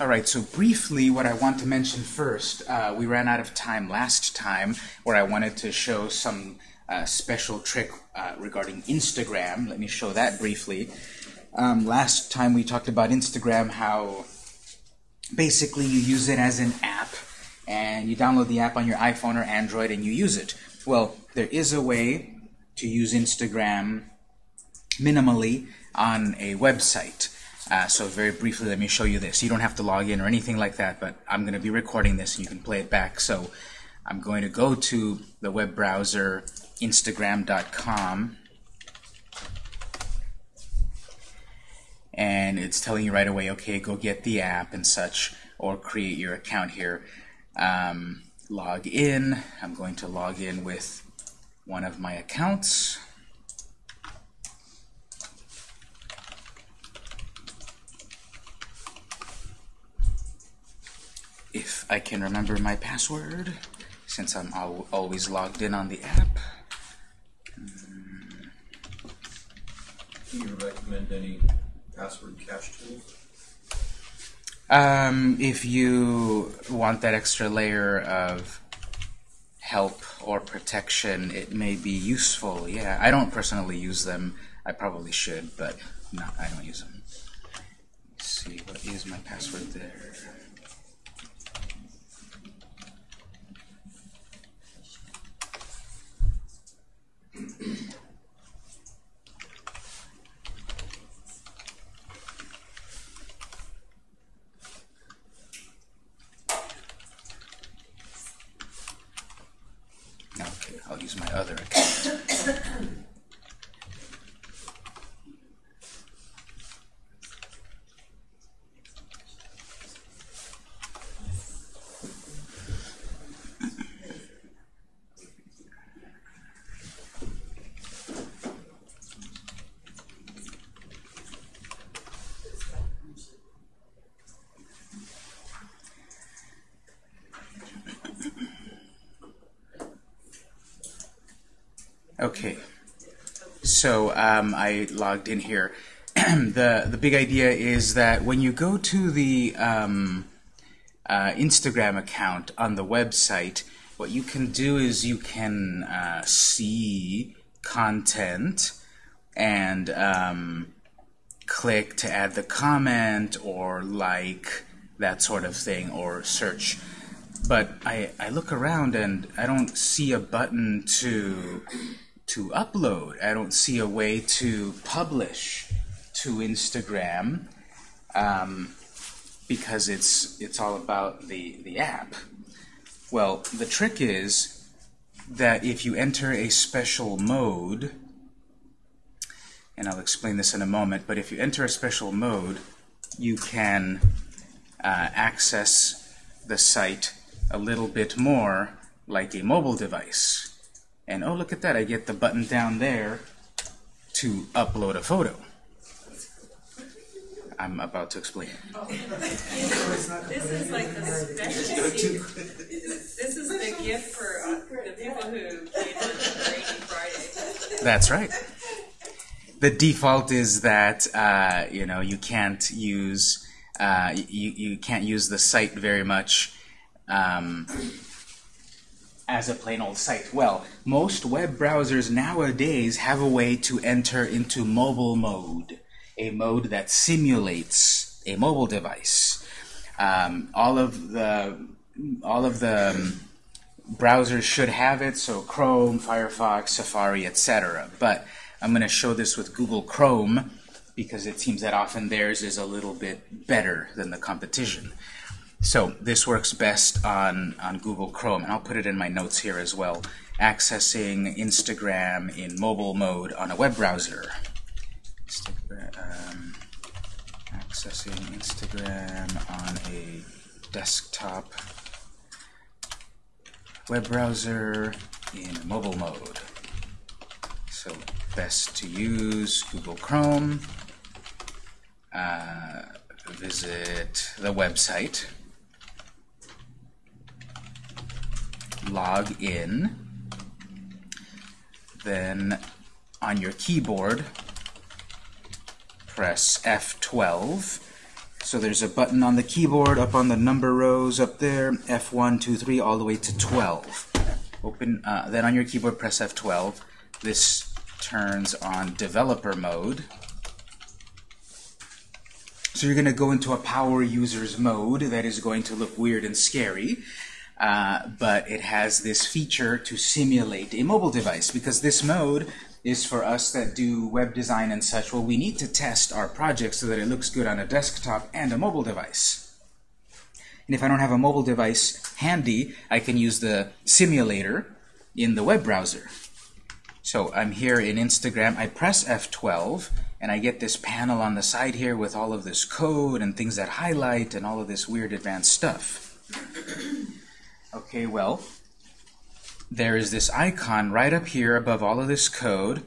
All right, so briefly what I want to mention first, uh, we ran out of time last time where I wanted to show some uh, special trick uh, regarding Instagram. Let me show that briefly. Um, last time we talked about Instagram, how basically you use it as an app and you download the app on your iPhone or Android and you use it. Well, there is a way to use Instagram minimally on a website. Uh, so very briefly, let me show you this. You don't have to log in or anything like that, but I'm going to be recording this and you can play it back. So I'm going to go to the web browser instagram.com and it's telling you right away, okay, go get the app and such, or create your account here. Um, log in. I'm going to log in with one of my accounts. If I can remember my password, since I'm al always logged in on the app. Do you recommend any password cache tools? Um, if you want that extra layer of help or protection, it may be useful. Yeah, I don't personally use them. I probably should, but no, I don't use them. Let's see, what is my password there? Okay, I'll use my other account. Okay, so um, I logged in here. the the big idea is that when you go to the um, uh, Instagram account on the website, what you can do is you can uh, see content and um, click to add the comment or like that sort of thing or search. But I, I look around and I don't see a button to to upload. I don't see a way to publish to Instagram um, because it's it's all about the the app. Well, the trick is that if you enter a special mode, and I'll explain this in a moment, but if you enter a special mode, you can uh, access the site a little bit more like a mobile device. And oh, look at that, I get the button down there to upload a photo. I'm about to explain. This is like the special. This is the gift for uh, the people who came Rainy Friday. That's right. The default is that uh, you know you can't use uh, you you can't use the site very much um, as a plain old site. Well, most web browsers nowadays have a way to enter into mobile mode, a mode that simulates a mobile device. Um, all of the all of the um, browsers should have it, so Chrome, Firefox, Safari, etc. But I'm going to show this with Google Chrome because it seems that often theirs is a little bit better than the competition. So this works best on, on Google Chrome, and I'll put it in my notes here as well. Accessing Instagram in mobile mode on a web browser. Um, accessing Instagram on a desktop web browser in mobile mode. So best to use Google Chrome. Uh, visit the website. Log in. Then on your keyboard, press F12 So there's a button on the keyboard up on the number rows up there, F1, 2, 3, all the way to 12. Open, uh, then on your keyboard press F12. This turns on developer mode. So you're going to go into a power users mode that is going to look weird and scary. Uh, but it has this feature to simulate a mobile device because this mode is for us that do web design and such. Well, we need to test our project so that it looks good on a desktop and a mobile device. And if I don't have a mobile device handy, I can use the simulator in the web browser. So I'm here in Instagram. I press F12, and I get this panel on the side here with all of this code and things that highlight and all of this weird advanced stuff. Okay, well, there is this icon right up here above all of this code.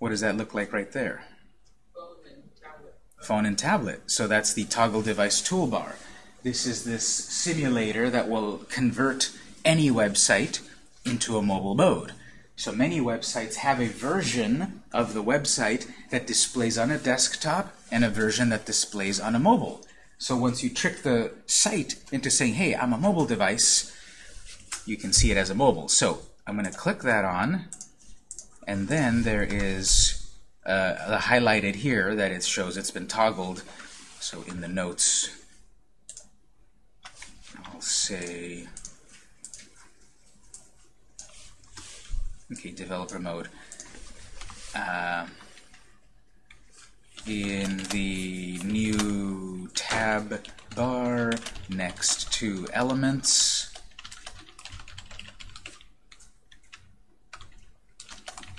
What does that look like right there? Phone and tablet. Phone and tablet. So that's the toggle device toolbar. This is this simulator that will convert any website into a mobile mode. So many websites have a version of the website that displays on a desktop and a version that displays on a mobile. So once you trick the site into saying, hey, I'm a mobile device, you can see it as a mobile. So I'm going to click that on, and then there is uh, highlighted here that it shows it's been toggled. So in the notes, I'll say, okay, developer mode. Uh, in the new tab bar next to elements.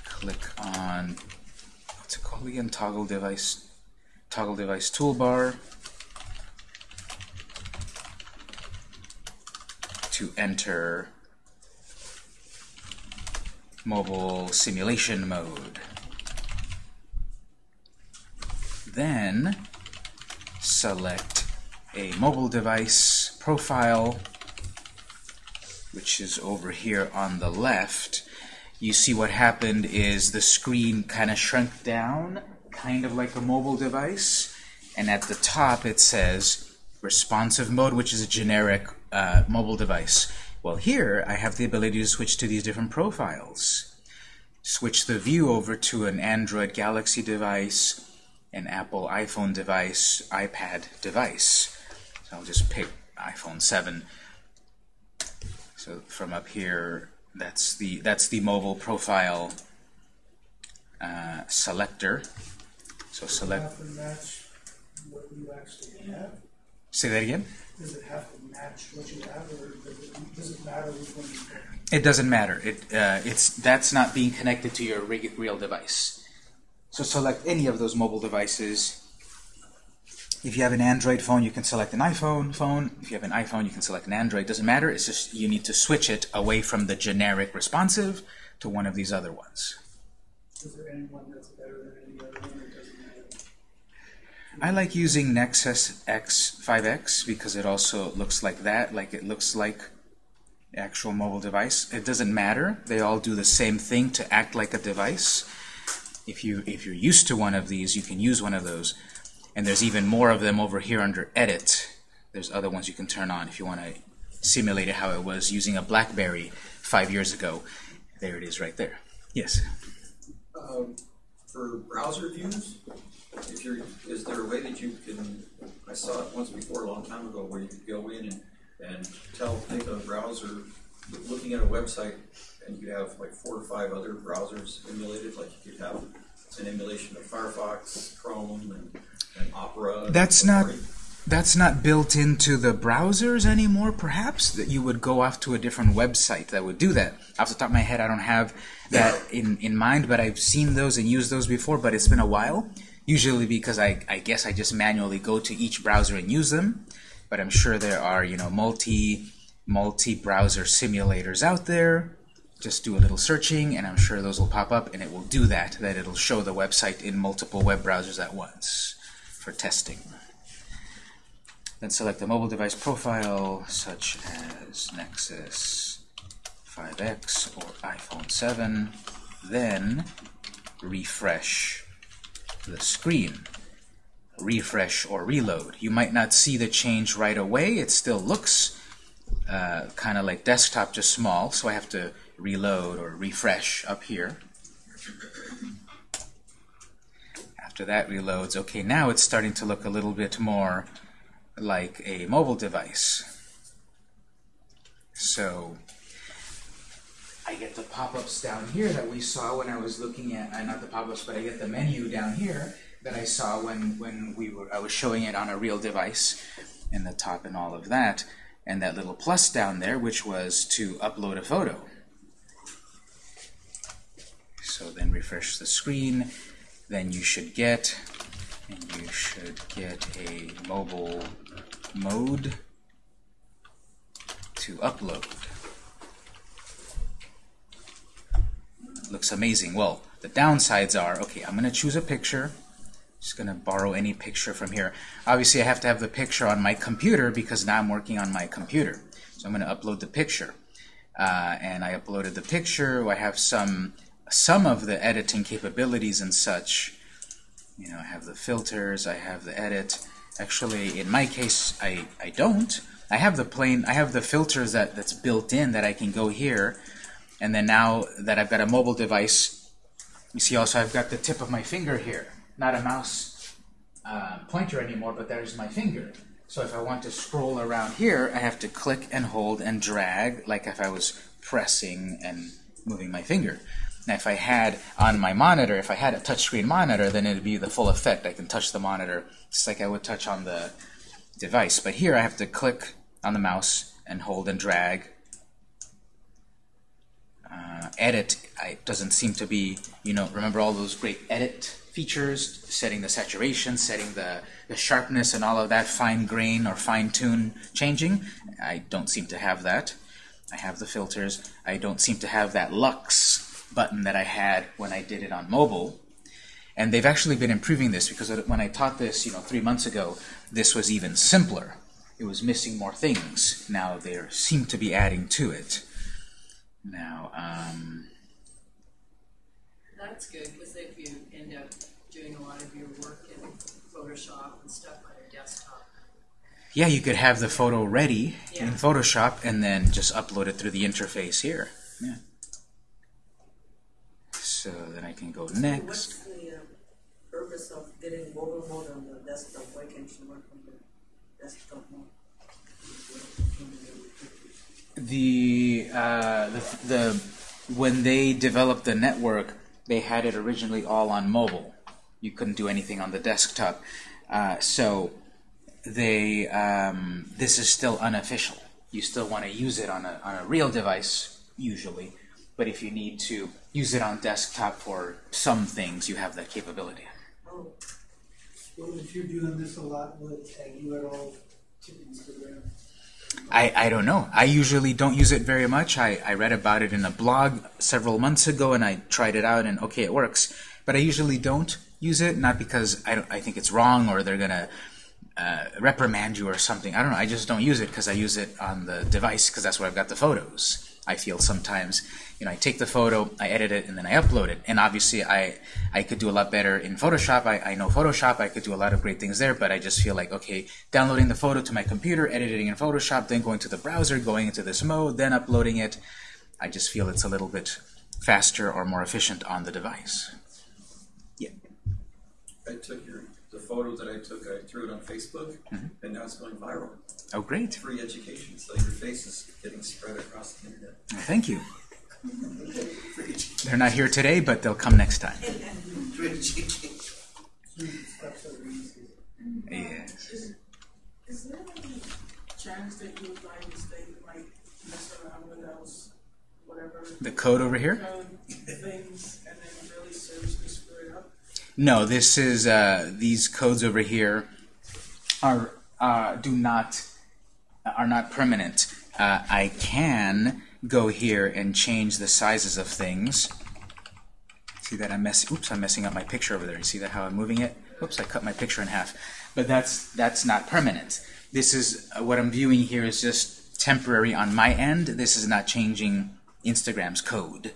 Click on what's it called again? Toggle device toggle device toolbar to enter mobile simulation mode. Then select a mobile device profile, which is over here on the left. You see what happened is the screen kind of shrunk down, kind of like a mobile device. And at the top it says responsive mode, which is a generic uh, mobile device. Well, here I have the ability to switch to these different profiles. Switch the view over to an Android Galaxy device, an Apple iPhone device, iPad device. So I'll just pick iPhone 7. So from up here, that's the that's the mobile profile uh, selector. So select. Have to match what you actually have? Say that again. Does it have to match what you have, or does it, does it matter which one you pick? It doesn't matter. It uh, it's that's not being connected to your rig- real device. So select any of those mobile devices. If you have an Android phone, you can select an iPhone phone. If you have an iPhone, you can select an Android. Doesn't matter. It's just you need to switch it away from the generic responsive to one of these other ones. Is there any one that's better than any other one, or doesn't matter? I like using Nexus X5X because it also looks like that, like it looks like the actual mobile device. It doesn't matter. They all do the same thing to act like a device. If you if you're used to one of these, you can use one of those. And there's even more of them over here under Edit. There's other ones you can turn on if you want to simulate it how it was using a BlackBerry five years ago. There it is right there. Yes. Um, for browser views, if you're, is there a way that you can, I saw it once before a long time ago where you could go in and, and tell, take a browser, looking at a website, and you could have like four or five other browsers emulated, like you could have an emulation of Firefox, Chrome, and, and Opera. That's not that's not built into the browsers anymore. Perhaps that you would go off to a different website that would do that. Off the top of my head, I don't have that in in mind, but I've seen those and used those before. But it's been a while. Usually because I I guess I just manually go to each browser and use them. But I'm sure there are you know multi multi browser simulators out there. Just do a little searching, and I'm sure those will pop up, and it will do that. That it'll show the website in multiple web browsers at once for testing. Then select the mobile device profile, such as Nexus 5X or iPhone 7. Then refresh the screen. refresh or reload. You might not see the change right away. It still looks uh, kind of like desktop, just small, so I have to reload or refresh up here. After that reloads, okay, now it's starting to look a little bit more like a mobile device. So I get the pop-ups down here that we saw when I was looking at, uh, not the pop-ups, but I get the menu down here that I saw when, when we were, I was showing it on a real device in the top and all of that. And that little plus down there, which was to upload a photo. So then refresh the screen, then you should get, and you should get a mobile mode to upload. Looks amazing. Well, the downsides are, okay, I'm going to choose a picture. Just going to borrow any picture from here. Obviously, I have to have the picture on my computer because now I'm working on my computer. So I'm going to upload the picture. Uh, and I uploaded the picture. I have some some of the editing capabilities and such. You know, I have the filters, I have the edit. Actually, in my case, I, I don't. I have the plain, I have the filters that, that's built in that I can go here. And then now that I've got a mobile device, you see also I've got the tip of my finger here. Not a mouse uh, pointer anymore, but there's my finger. So if I want to scroll around here, I have to click and hold and drag like if I was pressing and moving my finger. Now, if I had on my monitor, if I had a touchscreen monitor, then it would be the full effect. I can touch the monitor just like I would touch on the device. But here I have to click on the mouse and hold and drag. Uh, edit I, doesn't seem to be, you know, remember all those great edit features, setting the saturation, setting the, the sharpness and all of that, fine grain or fine tune changing. I don't seem to have that. I have the filters. I don't seem to have that lux button that I had when I did it on mobile. And they've actually been improving this because when I taught this, you know, three months ago, this was even simpler. It was missing more things. Now they seem to be adding to it. Now, um, That's good, because if you end up doing a lot of your work in Photoshop and stuff on your desktop, yeah, you could have the photo ready in Photoshop and then just upload it through the interface here. Yeah. So then I can go next. What's the uh, purpose of getting mobile mode on the desktop? Why can't you work on the desktop mode? The, uh, the the when they developed the network, they had it originally all on mobile. You couldn't do anything on the desktop. Uh, so they um, this is still unofficial. You still want to use it on a on a real device usually, but if you need to use it on desktop for some things, you have that capability. Oh, Well, if you're doing this a lot, will it tag you at all to Instagram? I, I don't know. I usually don't use it very much. I, I read about it in a blog several months ago and I tried it out and okay, it works. But I usually don't use it, not because I, don't, I think it's wrong or they're going to uh, reprimand you or something. I don't know. I just don't use it because I use it on the device because that's where I've got the photos. I feel sometimes, you know, I take the photo, I edit it, and then I upload it. And obviously, I I could do a lot better in Photoshop. I, I know Photoshop. I could do a lot of great things there. But I just feel like, okay, downloading the photo to my computer, editing in Photoshop, then going to the browser, going into this mode, then uploading it. I just feel it's a little bit faster or more efficient on the device. Yeah. I took your, photo that I took, I threw it on Facebook, mm-hmm. and now it's going viral. Oh, great. Free education, so your face is getting spread across the internet. Thank you. They're not here today, but they'll come next time. Steps. Yes. Is there any chance that you'll find mistake like mess around with those whatever The code over here? code things No, this is uh, these codes over here are uh, do not are not permanent. Uh, I can go here and change the sizes of things. See that I'm messing? Oops, I'm messing up my picture over there. You see that how I'm moving it? Oops, I cut my picture in half. But that's that's not permanent. This is uh, what I'm viewing here is just temporary on my end. This is not changing Instagram's code.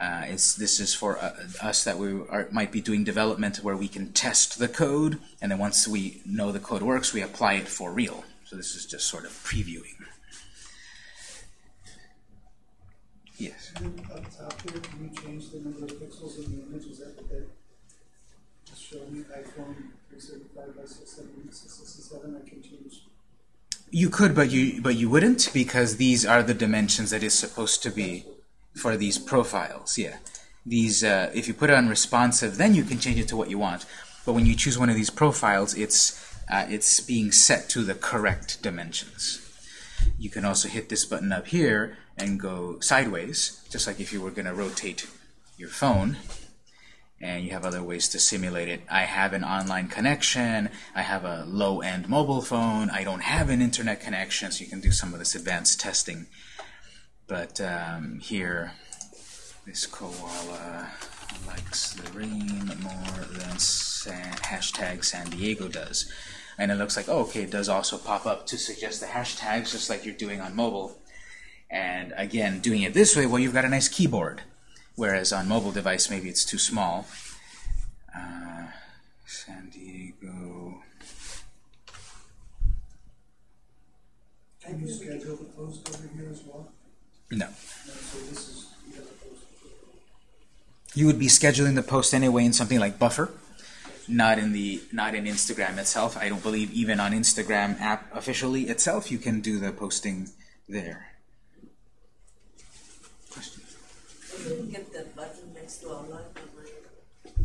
Uh, it's, this is for uh, us that we are, might be doing development where we can test the code, and then once we know the code works, we apply it for real. So this is just sort of previewing. Yes. Up top here, can you change the number of pixels in the image? Is that what that is showing iPhone by six seventy, six sixty-seven, I can change. You could, but you but you wouldn't because these are the dimensions that is supposed to be for these profiles. Yeah, these uh, if you put it on responsive, then you can change it to what you want. But when you choose one of these profiles, it's uh, it's being set to the correct dimensions. You can also hit this button up here and go sideways, just like if you were going to rotate your phone. And you have other ways to simulate it. I have an online connection. I have a low-end mobile phone. I don't have an internet connection, so you can do some of this advanced testing. But um, here, this koala likes the rain more than San, hashtag San Diego does. And it looks like, oh, okay, it does also pop up to suggest the hashtags, just like you're doing on mobile. And again, doing it this way, well, you've got a nice keyboard. Whereas on mobile device, maybe it's too small. Uh, San Diego. Can you schedule the post over here as well? No. No, so this is, you have a post. You would be scheduling the post anyway in something like Buffer, not in the not in Instagram itself. I don't believe even on Instagram app officially itself you can do the posting there. Question. I didn't get that button next to our live on my,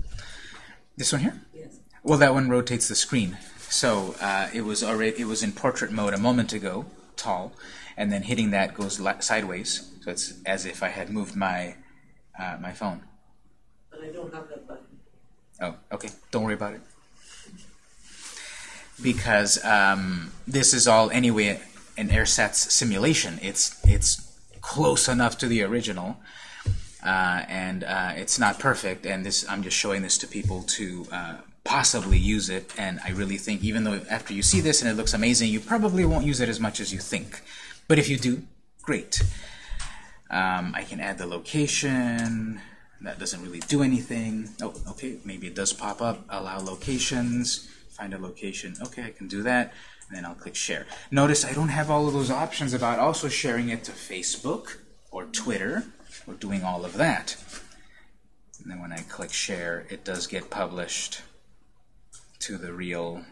This one here? yes. Well, that one rotates the screen. So uh, it was already it was in portrait mode a moment ago, tall, and then hitting that goes sideways. So it's as if I had moved my uh, my phone. But I don't have that button. Oh, okay. Don't worry about it. Because um, this is all anyway an ersatz simulation. It's it's close enough to the original, uh, and uh, it's not perfect. And this I'm just showing this to people to uh, possibly use it. And I really think even though after you see this and it looks amazing, you probably won't use it as much as you think. But if you do, great. Um, I can add the location. That doesn't really do anything. Oh, okay, maybe it does pop up. Allow locations. Find a location. Okay, I can do that. And then I'll click share. Notice I don't have all of those options about also sharing it to Facebook or Twitter or doing all of that. And then when I click share, it does get published to the real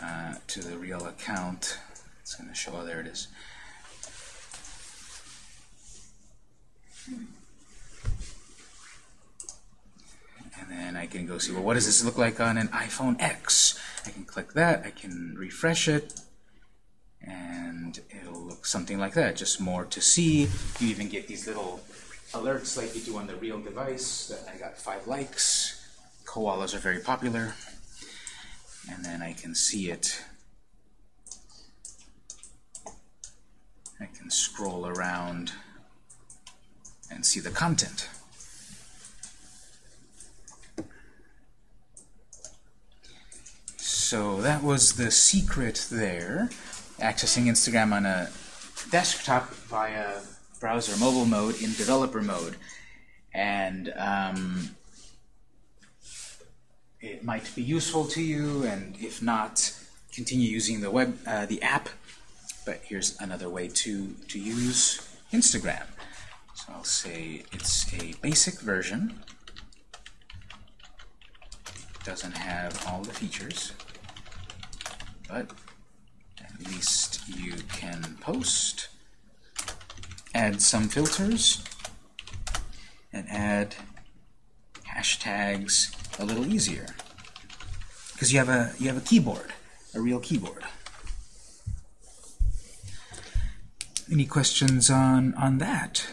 uh, to the real account. It's going to show. Oh, there it is. And then I can go see, well, what does this look like on an iPhone X? I can click that, I can refresh it, and it'll look something like that, just more to see. You even get these little alerts like you do on the real device, that I got five likes. Koalas are very popular. And then I can see it. I can scroll around and see the content. So that was the secret there. Accessing Instagram on a desktop via browser mobile mode in developer mode. And um, it might be useful to you, and if not, continue using the web, uh, the app. But here's another way to, to use Instagram. So I'll say it's a basic version. Doesn't have all the features, but at least you can post, add some filters, and add hashtags a little easier because you have a you have a keyboard, a real keyboard. Any questions on on that?